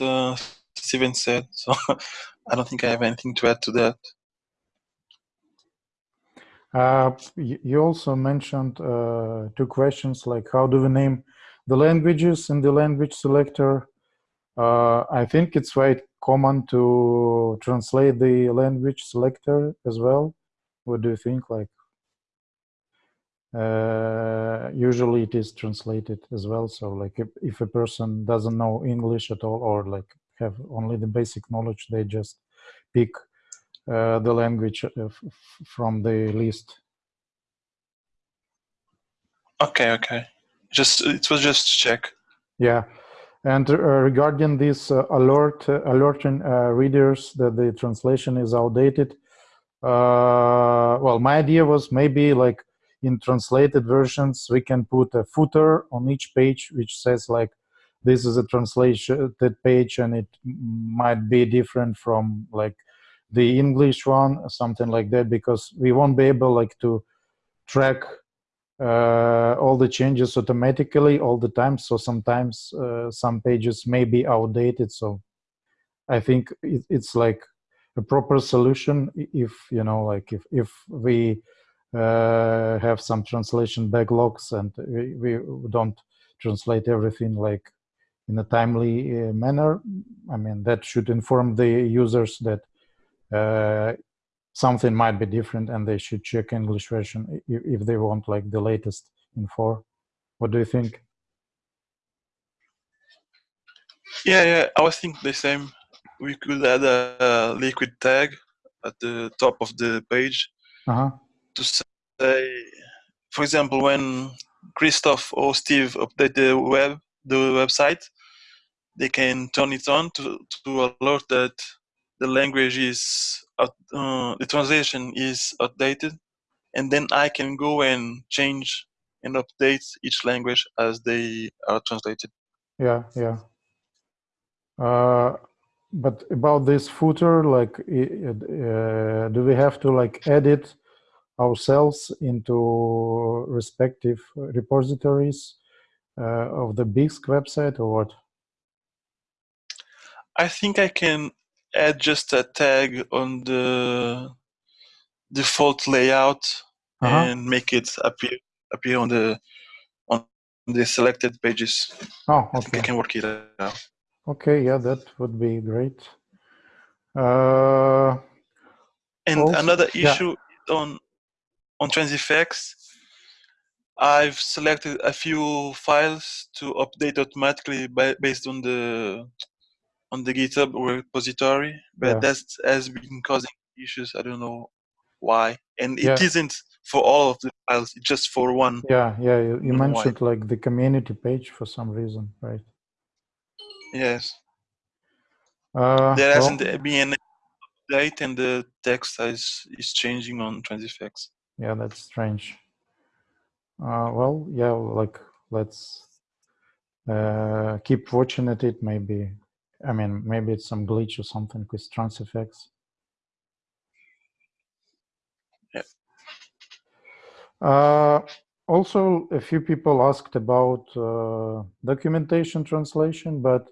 uh, Steven said. So I don't think I have anything to add to that. Uh, you also mentioned uh, two questions like how do we name the languages in the language selector? Uh, I think it's quite common to translate the language selector as well. What do you think? Like, uh, usually it is translated as well. So like if, if a person doesn't know English at all or like have only the basic knowledge, they just pick uh, the language uh, from the list. Okay, okay. Just it was just to check. Yeah, and uh, regarding this uh, alert uh, alerting uh, readers that the translation is outdated. well, my idea was maybe like in translated versions we can put a footer on each page which says like this is a translation page and it might be different from like the English one, something like that, because we won't be able like to track uh, all the changes automatically all the time. So sometimes uh, some pages may be outdated. So I think it, it's like a proper solution if, you know, like if, if we have some translation backlogs and we, we don't translate everything like in a timely uh, manner. I mean, that should inform the users that uh, something might be different and they should check English version if, if they want like the latest info. What do you think? Yeah, yeah, I was thinking the same. We could add a, a liquid tag at the top of the page uh -huh. To say, for example, when Christoph or Steve update the web, the website, they can turn it on to, to alert that the language is uh, the translation is updated, and then I can go and change and update each language as they are translated. Yeah, yeah. Uh, but about this footer, like, uh, do we have to like edit ourselves into respective repositories uh, of the Bisq website or what? I think I can add just a tag on the default layout uh -huh. and make it appear appear on the on the selected pages. Oh, okay. I can work it out. Okay, yeah, that would be great. Uh, and also, another issue yeah. on on Transifex, I've selected a few files to update automatically by, based on the on the GitHub repository, but yeah. that has been causing issues. I don't know why, and it yeah. not for all of the files; it's just for one. Yeah, yeah. You, you mentioned why. like the community page for some reason, right? Yes. Uh, there hasn't well, been an update, and the text is is changing on Transifex. Yeah, that's strange. Uh, well, yeah, like let's uh, keep watching at it. Maybe I mean, maybe it's some glitch or something with Transifex. Yeah. Uh, also, a few people asked about uh, documentation translation, but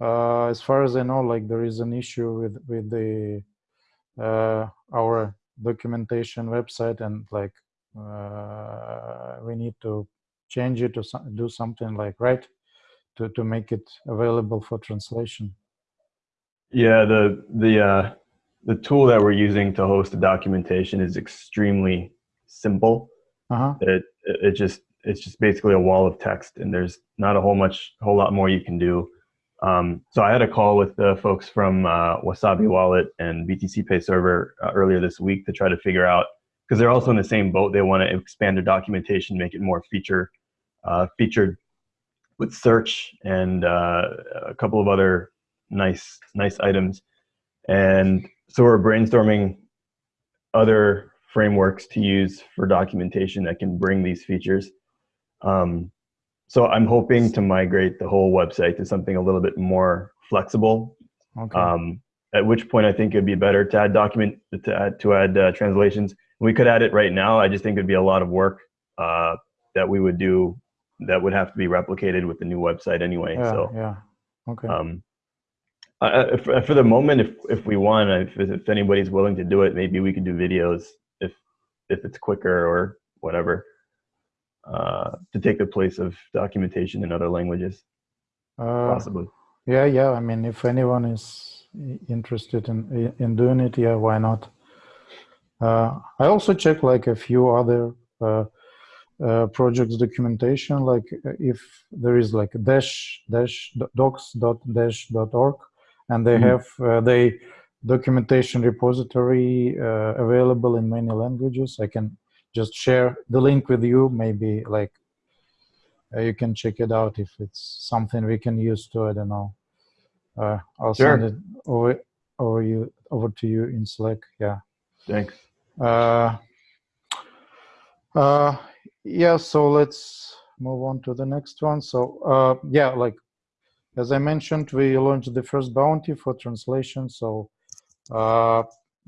uh, as far as I know, like there is an issue with with the uh, our documentation website, and like uh, we need to change it or do something like right to, to make it available for translation? Yeah, the the uh, the tool that we're using to host the documentation is extremely simple. Uh-huh. It it just it's just basically a wall of text, and there's not a whole much whole lot more you can do. Um, so I had a call with the folks from uh, Wasabi Wallet and BTC Pay Server uh, earlier this week to try to figure out because they're also in the same boat. They want to expand their documentation, make it more feature uh, featured with search and uh, a couple of other nice nice items. And so we're brainstorming other frameworks to use for documentation that can bring these features. Um, so I'm hoping to migrate the whole website to something a little bit more flexible. Okay. Um, at which point I think it'd be better to add document to add to add uh, translations. We could add it right now. I just think it'd be a lot of work uh, that we would do that would have to be replicated with the new website anyway. Yeah, so yeah, okay. Um, Uh, for, for the moment, if if we want, if if anybody's willing to do it, maybe we could do videos if if it's quicker or whatever uh, to take the place of documentation in other languages, Uh, possibly. yeah, yeah. I mean, if anyone is interested in in doing it, yeah, why not? Uh, I also check like a few other uh, uh, projects documentation, like uh, if there is like dash dash docs dot dash dot org, and they Mhm. have uh, they documentation repository uh, available in many languages. I can just share the link with you. Maybe like uh, you can check it out if it's something we can use to. I don't know. Uh, I'll Sure. send it over over you over to you in Slack. Yeah. Thanks. Uh, uh, yeah, so let's move on to the next one. So, uh, yeah, like as I mentioned, we launched the first bounty for translation. So, uh,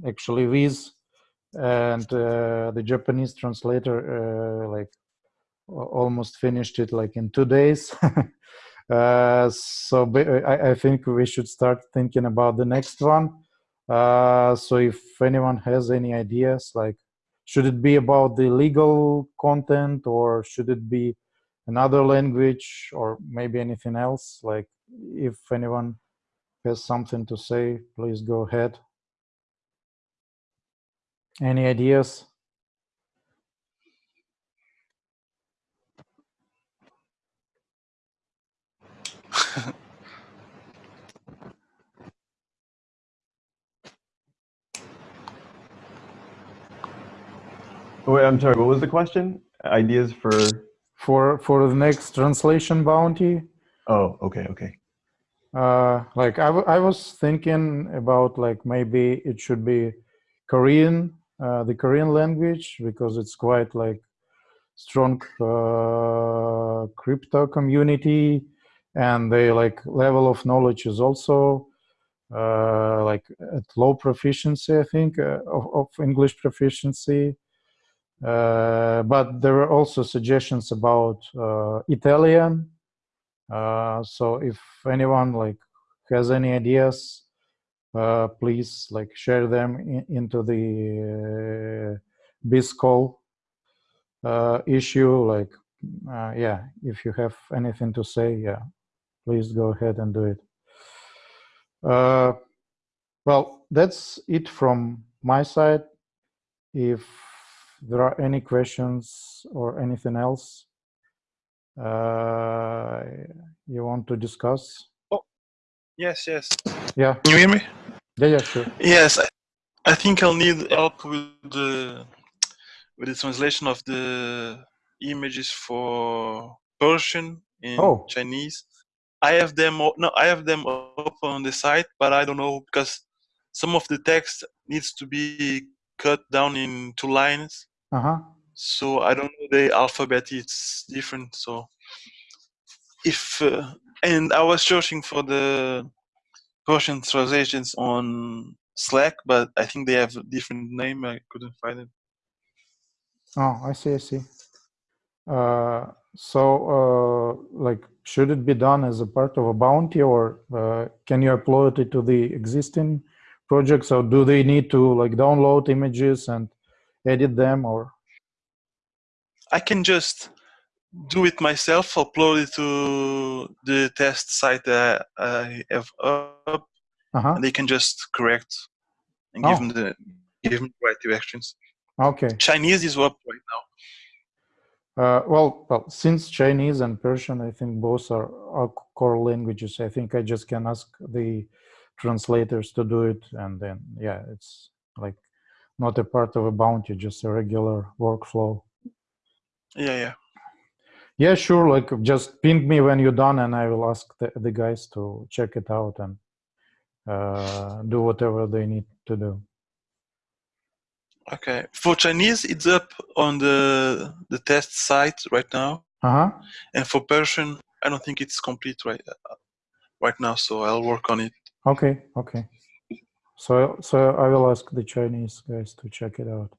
actually, Viz and uh, the Japanese translator uh, like almost finished it like in two days. uh, so, I, I think we should start thinking about the next one. Uh, so if anyone has any ideas, like should it be about the legal content or should it be another language or maybe anything else? Like if anyone has something to say, please go ahead. Any ideas? Wait, I'm sorry. What was the question? Ideas for? For for the next translation bounty, Oh, okay, okay. uh, like I, w- I was thinking about like maybe it should be Korean, uh, the Korean language because it's quite like strong uh, crypto community, and the like level of knowledge is also uh, like at low proficiency, I think, uh, of, of English proficiency. Uh, but there were also suggestions about Italian. So if anyone like has any ideas, uh, please like share them in, into the uh, BISCOL uh, issue. Like, uh, yeah, if you have anything to say, yeah, please go ahead and do it. Uh, well, that's it from my side. If there are any questions or anything else uh, you want to discuss, Oh Yes, yes. yeah, Can you hear me? Yeah, yeah, sure. Yes, I, I think I'll need help with the with the translation of the images for Persian in Oh. Chinese. I have them. No, I have them up on the site, but I don't know because some of the text needs to be cut down in two lines. Uh huh. So I don't know the alphabet. It's different. So if uh, and I was searching for the Persian translations on Slack, but I think they have a different name. I couldn't find it. Oh, I see, I see. Uh, so, uh, like, should it be done as a part of a bounty, or uh, can you upload it to the existing projects, or do they need to like download images and edit them, or? I can just do it myself, upload it to the test site that I have up, Uh huh. and they can just correct and give Oh. them the give them the right directions. Okay. Chinese is up right now. Uh, well, well, since Chinese and Persian, I think both are, are core languages. I think I just can ask the translators to do it, and then yeah, it's like not a part of a bounty, just a regular workflow. Yeah, yeah. Yeah, sure. Like just ping me when you're done, and I will ask the, the guys to check it out and uh, do whatever they need to do. Okay. For Chinese, it's up on the the test site right now, Uh huh. and for Persian, I don't think it's complete right uh, right now. So I'll work on it. Okay. Okay. So so I will ask the Chinese guys to check it out.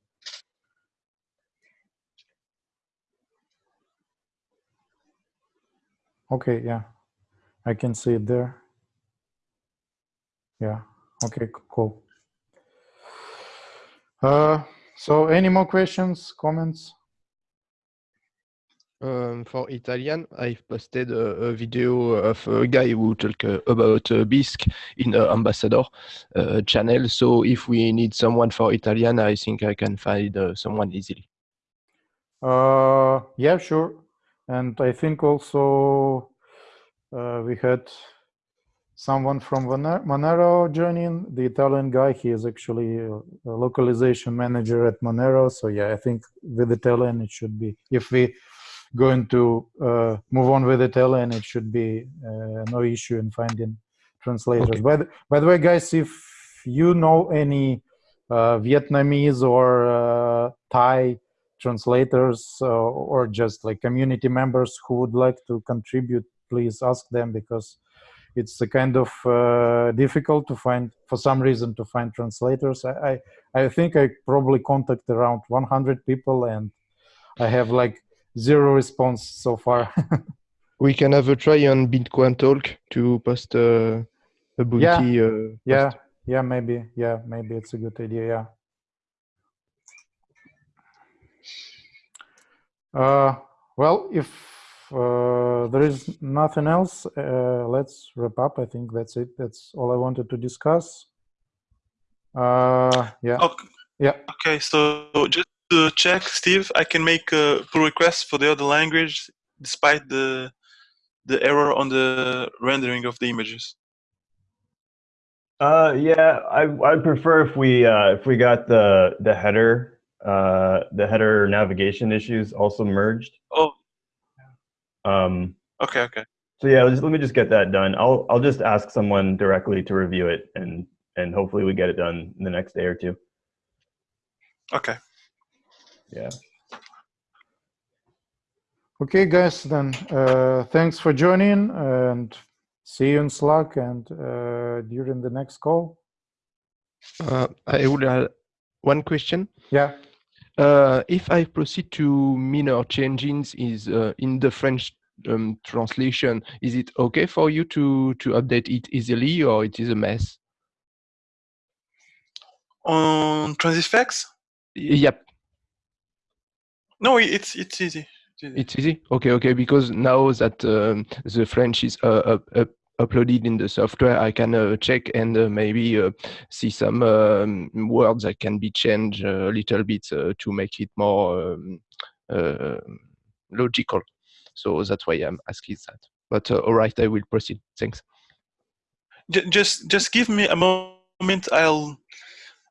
Okay. Yeah, I can see it there. Yeah. Okay. Cool. Uh, so, any more questions, comments? Um, for Italian, I've posted a, a, video of a guy who talk uh, about uh, Bisq in uh, Ambassador uh, channel. So if we need someone for Italian, I think I can find uh, someone easily. Uh, yeah, sure. And I think also we had someone from Monero joining, the Italian guy. He is actually a localization manager at Monero. So yeah, I think with the Italian it should be, if we going to uh, move on with the Italian, it should be uh, no issue in finding translators. Okay. By, the, by the way, guys, if you know any uh, Vietnamese or uh, Thai translators uh, or just like community members who would like to contribute, please ask them because it's a kind of uh, difficult to find for some reason to find translators. I, I, I think I probably contact around 100 people and I have like zero response so far. we can have a try on Bitcoin Talk to post uh, a Bounty. Yeah, uh, yeah, yeah, maybe. Yeah, maybe it's a good idea. Yeah. Uh, well, if uh, there is nothing else, uh, let's wrap up. I think that's it. That's all I wanted to discuss. Uh, yeah. Okay. Yeah. Okay. So just to check, Steve, I can make a pull request for the other language despite the the error on the rendering of the images. Uh, yeah, I I'd prefer if we uh, if we got the the header uh, the header navigation issues also merged. Oh. Um. Okay. Okay. So yeah, just, let me just get that done. I'll I'll just ask someone directly to review it and and hopefully we get it done in the next day or two. Okay. Yeah. Okay, guys, then uh, thanks for joining and see you in Slack and uh, during the next call. Uh, I would have one question. Yeah. Uh, if I proceed to minor changes is uh, in the French um, translation, is it okay for you to to update it easily, or it is a mess? On Transifex? Yep. No, it's it's easy. It's easy. Okay, okay. Because now that um, the French is uh, uh, uploaded in the software, I can uh, check and uh, maybe uh, see some um, words that can be changed a little bit uh, to make it more um, logical. So that's why I'm asking that. But all right, I will proceed. Thanks. Just just give me a moment. I'll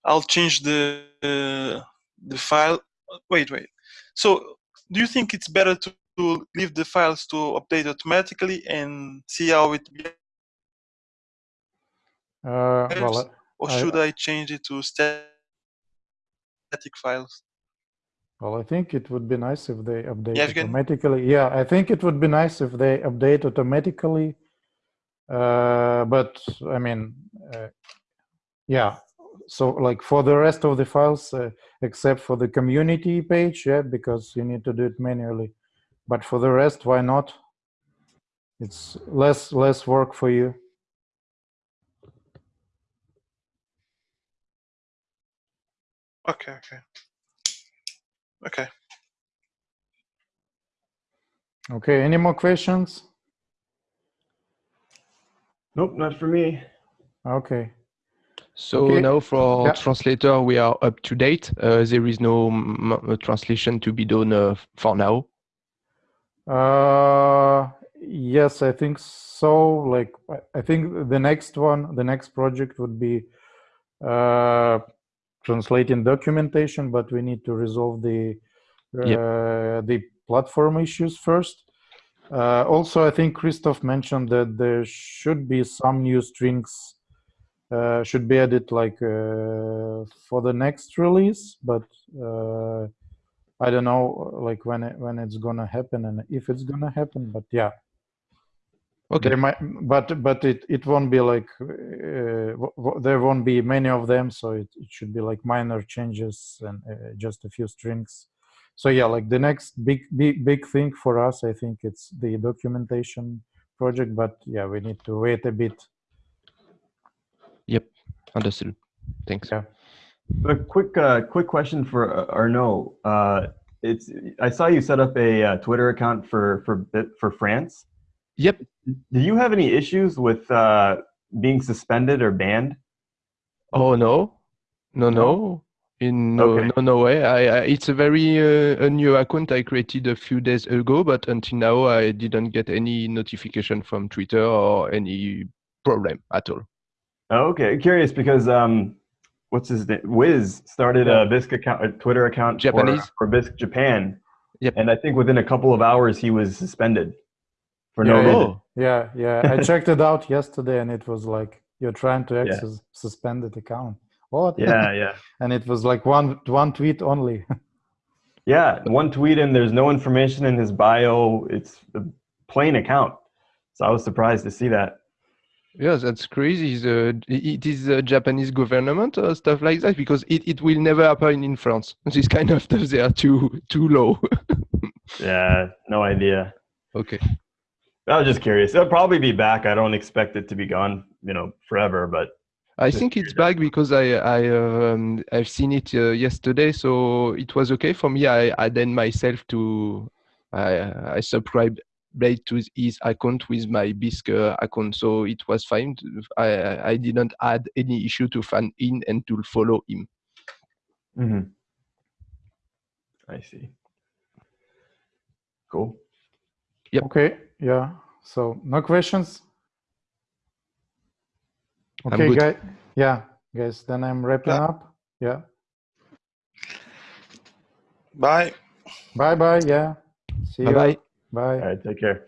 I'll change the the file. Wait, wait. So do you think it's better to, to leave the files to update automatically and see how it uh, well, or should I, I, change it to static files? Well, I think it would be nice if they update yeah, automatically. Yeah, I think it would be nice if they update automatically. Uh, but I mean, uh, yeah, so like for the rest of the files uh, except for the community page yeah because you need to do it manually but for the rest why not it's less less work for you okay okay okay okay any more questions nope not for me okay so okay. now for yeah. translator, we are up to date. Uh, there is no translation to be done uh, for now. Uh, yes, I think so. Like, I think the next one, the next project would be uh, translating documentation, but we need to resolve the yep. Uh, the platform issues first. Uh, also, I think Christoph mentioned that there should be some new strings uh, should be added like uh, for the next release, but uh, I don't know like when it, when it's gonna happen and if it's gonna happen. But yeah, okay. There might, but but it it won't be like uh, there won't be many of them, so it, it should be like minor changes and uh, just a few strings. So yeah, like the next big big big thing for us, I think it's the documentation project. But yeah, we need to wait a bit Yep, Understood. Thanks. Yeah. A quick, uh, quick question for uh, Arnaud. Uh, it's I saw you set up a uh, Twitter account for for Bit- for France. Yep. Do you have any issues with uh, being suspended or banned? Oh no, no, no. In no, Okay. no, no way. I, I it's a very uh, a new account I created a few days ago, but until now I didn't get any notification from Twitter or any problem at all. Okay, curious because um, what's his name? Wiz started a Bisq account, a Twitter account for, Japanese? for Bisq Japan. Yep. And I think within a couple of hours he was suspended for no Yeah, yeah. reason. Oh, Yeah, yeah. I checked it out yesterday, and it was like you're trying to Yeah. access suspended account. What? Yeah, yeah, and it was like one one tweet only. yeah. One tweet and there's no information in his bio. It's a plain account. So I was surprised to see that. Yeah, that's crazy. The, it is the Japanese government or stuff like that because it, it will never happen in France. This kind of stuff they are too too low. Yeah, no idea. okay. I was just curious. It'll probably be back. I don't expect it to be gone, you know, forever. But I think it's back because I I um, I've seen it uh, yesterday, so it was okay for me. I I then myself to I I subscribed right to his account with my Bisq uh, account, so it was fine. I I- I didn't add any issue to fan in and to follow him. Mhm. I see. Cool. Yep. Okay. Yeah. So no questions. Okay, good. guys. Yeah, guys. Then I'm wrapping Yeah. up. Yeah. Bye. Bye bye. Yeah. See Bye you. bye. Bye. All right. Take care.